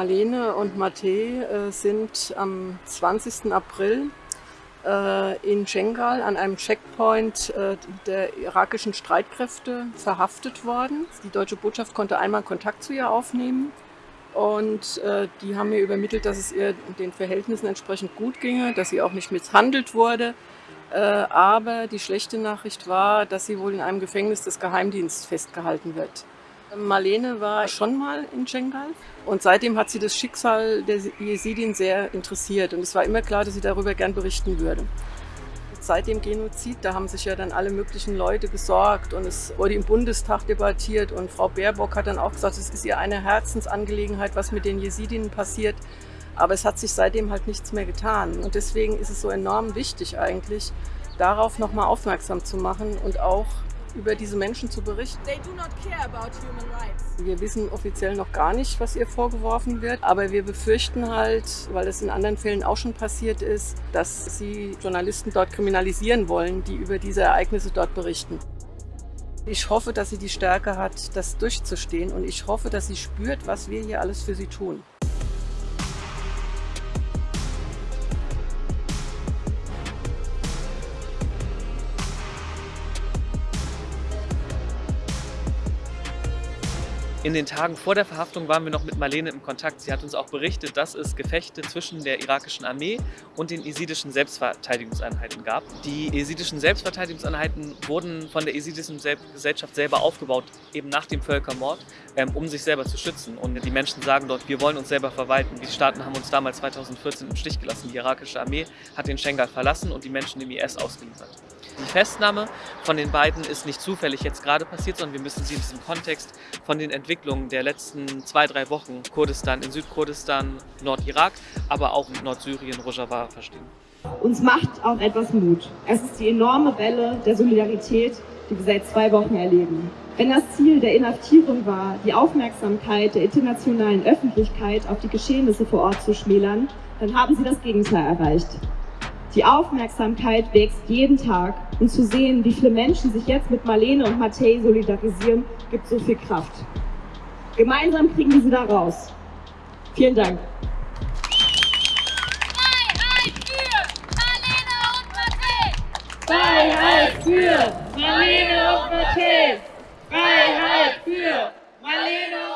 Marlene und Matej äh, sind am 20. April äh, in Schengal an einem Checkpoint äh, der irakischen Streitkräfte verhaftet worden. Die deutsche Botschaft konnte einmal Kontakt zu ihr aufnehmen und die haben mir übermittelt, dass es ihr den Verhältnissen entsprechend gut ginge, dass sie auch nicht misshandelt wurde. Äh, aber die schlechte Nachricht war, dass sie wohl in einem Gefängnis des Geheimdienstes festgehalten wird. Marlene war schon mal in Schengal und seitdem hat sie das Schicksal der Jesidin sehr interessiert und es war immer klar, dass sie darüber gern berichten würde. Seit dem Genozid, da haben sich ja dann alle möglichen Leute gesorgt und es wurde im Bundestag debattiert und Frau Baerbock hat dann auch gesagt, es ist ihr eine Herzensangelegenheit, was mit den Jesidinnen passiert. Aber es hat sich seitdem halt nichts mehr getan und deswegen ist es so enorm wichtig eigentlich, darauf nochmal aufmerksam zu machen und auch über diese Menschen zu berichten. Wir wissen offiziell noch gar nicht, was ihr vorgeworfen wird, aber wir befürchten halt, weil das in anderen Fällen auch schon passiert ist, dass sie Journalisten dort kriminalisieren wollen, die über diese Ereignisse dort berichten. Ich hoffe, dass sie die Stärke hat, das durchzustehen und ich hoffe, dass sie spürt, was wir hier alles für sie tun. In den Tagen vor der Verhaftung waren wir noch mit Marlene im Kontakt. Sie hat uns auch berichtet, dass es Gefechte zwischen der irakischen Armee und den jesidischen Selbstverteidigungseinheiten gab. Die jesidischen Selbstverteidigungseinheiten wurden von der jesidischen Gesellschaft selber aufgebaut, eben nach dem Völkermord, ähm, um sich selber zu schützen. Und die Menschen sagen dort, wir wollen uns selber verwalten. Die Staaten haben uns damals 2014 im Stich gelassen. Die irakische Armee hat den Schengal verlassen und die Menschen dem IS ausgeliefert. Die Festnahme von den beiden ist nicht zufällig jetzt gerade passiert, sondern wir müssen sie in diesem Kontext von den Entwicklungen der letzten zwei, drei Wochen Kurdistan in Südkurdistan, Nordirak, aber auch in Nordsyrien, Rojava verstehen. Uns macht auch etwas Mut. Es ist die enorme Welle der Solidarität, die wir seit zwei Wochen erleben. Wenn das Ziel der Inhaftierung war, die Aufmerksamkeit der internationalen Öffentlichkeit auf die Geschehnisse vor Ort zu schmälern, dann haben sie das Gegenteil erreicht. Die Aufmerksamkeit wächst jeden Tag und zu sehen, wie viele Menschen sich jetzt mit Marlene und Matthäi solidarisieren, gibt so viel Kraft. Gemeinsam kriegen wir sie da raus. Vielen Dank. Freiheit für Marlene und Matthäus! Freiheit für Marlene und